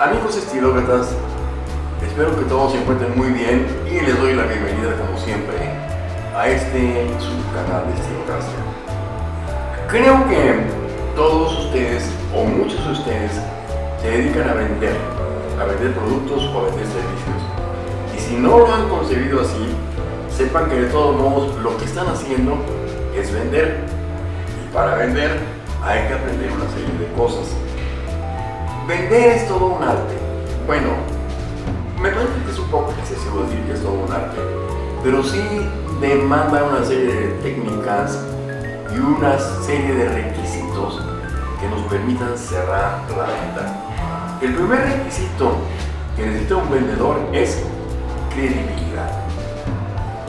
Amigos estilócratas, espero que todos se encuentren muy bien y les doy la bienvenida como siempre a este subcanal de Estilocracia. Creo que todos ustedes o muchos de ustedes se dedican a vender, a vender productos o a vender servicios. Y si no lo han concebido así, sepan que de todos modos lo que están haciendo es vender. Y para vender hay que aprender una serie de cosas. Vender es todo un arte. Bueno, me parece que es un poco excesivo decir que es todo un arte, pero sí demanda una serie de técnicas y una serie de requisitos que nos permitan cerrar la venta. El primer requisito que necesita un vendedor es credibilidad.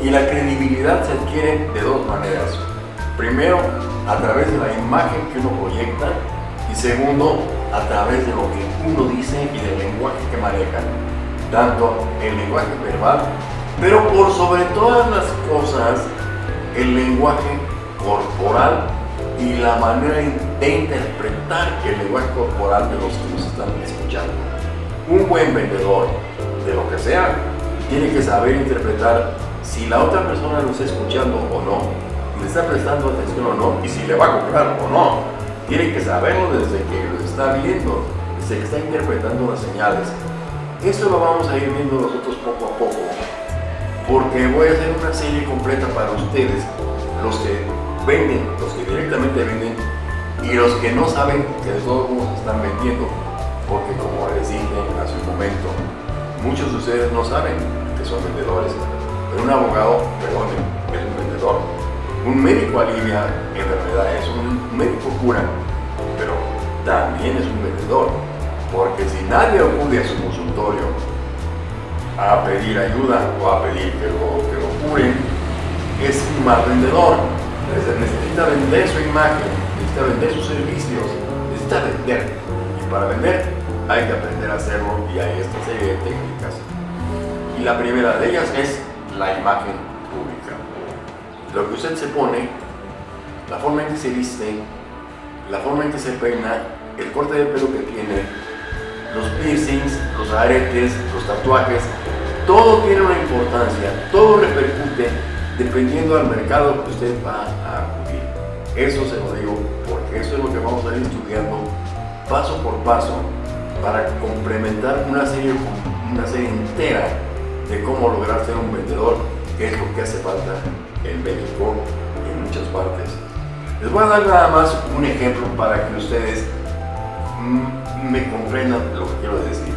Y la credibilidad se adquiere de dos maneras. Primero, a través de la imagen que uno proyecta y segundo, a través de lo que uno dice y del lenguaje que maneja, tanto el lenguaje verbal, pero por sobre todas las cosas, el lenguaje corporal y la manera de interpretar el lenguaje corporal de los que nos están escuchando. Un buen vendedor de lo que sea tiene que saber interpretar si la otra persona lo está escuchando o no, le está prestando atención o no, y si le va a comprar o no. Tiene que saberlo desde que está viendo, que está interpretando las señales. Esto lo vamos a ir viendo nosotros poco a poco, porque voy a hacer una serie completa para ustedes, los que venden, los que directamente venden y los que no saben que de todos modos están vendiendo, porque como les dije hace un momento, muchos de ustedes no saben que son vendedores, pero un abogado, perdón, es un vendedor un médico alivia enfermedades, un médico cura, también es un vendedor, porque si nadie acude a su consultorio a pedir ayuda o a pedir que lo, que lo curen, es un mal vendedor. Necesita vender su imagen, necesita vender sus servicios, necesita vender. Y para vender hay que aprender a hacerlo y hay esta serie de técnicas. Y la primera de ellas es la imagen lo que usted se pone, la forma en que se viste, la forma en que se peina, el corte de pelo que tiene, los piercings, los aretes, los tatuajes, todo tiene una importancia, todo repercute dependiendo del mercado que usted va a acudir. Eso se lo digo porque eso es lo que vamos a ir estudiando paso por paso para complementar una serie, una serie entera de cómo lograr ser un vendedor, que es lo que hace falta en México y en muchas partes. Les voy a dar nada más un ejemplo para que ustedes me comprendan lo que quiero decir.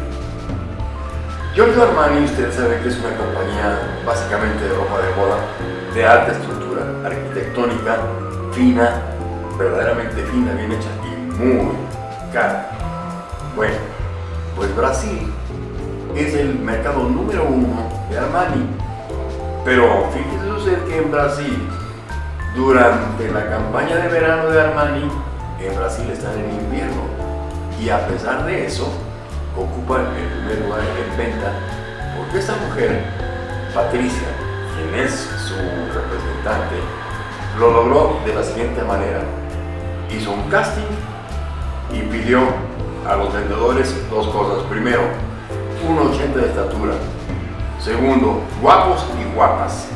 Giorgio Armani, ustedes saben que es una compañía básicamente de ropa de moda de alta estructura, arquitectónica, fina, verdaderamente fina, bien hecha y muy cara. Bueno, pues Brasil es el mercado número uno de Armani pero fíjese usted que en Brasil, durante la campaña de verano de Armani, en Brasil están en invierno. Y a pesar de eso, ocupan el primer lugar en venta, porque esta mujer, Patricia, quien es su representante, lo logró de la siguiente manera. Hizo un casting y pidió a los vendedores dos cosas. Primero, 1,80 de estatura, Segundo, guapos y guapas.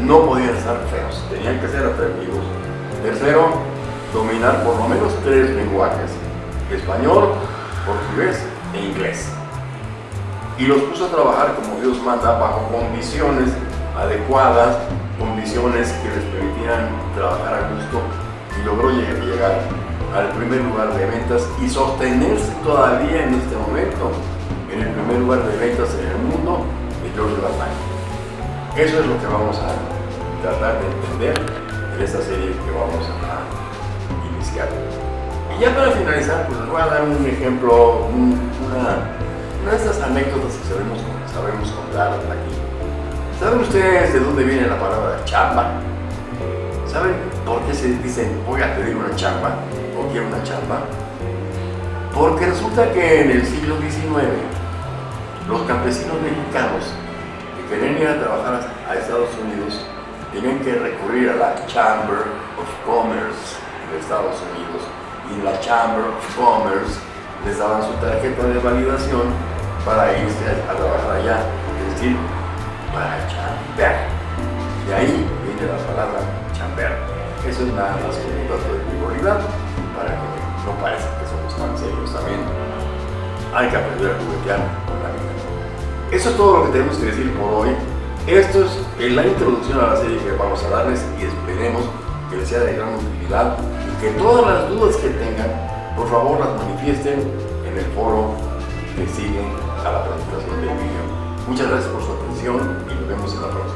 No podían estar feos, tenían que ser atrevidos. Tercero, dominar por lo menos tres lenguajes, español, portugués e inglés. Y los puso a trabajar como Dios manda, bajo condiciones adecuadas, condiciones que les permitieran trabajar a gusto y logró llegar al primer lugar de ventas y sostenerse todavía en este momento en el primer lugar de ventas en el mundo eso es lo que vamos a tratar de entender en esta serie que vamos a iniciar. Y ya para finalizar, pues les voy a dar un ejemplo, una, de estas anécdotas que sabemos, sabemos contar aquí. ¿Saben ustedes de dónde viene la palabra chamba? ¿Saben por qué se dicen voy a pedir una chamba o quiero una chamba? Porque resulta que en el siglo XIX los campesinos mexicanos querían ir a trabajar a Estados Unidos, tenían que recurrir a la Chamber of Commerce de Estados Unidos. Y la Chamber of Commerce les daban su tarjeta de validación para irse a trabajar allá, es decir, para chambear. De ahí viene la palabra chambear. Eso es nada más que un dato de frivolidad para que no parezca que somos tan serios también. Hay que aprender a juguetear con la vida. Eso es todo lo que tenemos que decir por hoy. Esto es la introducción a la serie que vamos a darles y esperemos que les sea de gran utilidad y que todas las dudas que tengan, por favor las manifiesten en el foro que sigue a la presentación del video. Muchas gracias por su atención y nos vemos en la próxima.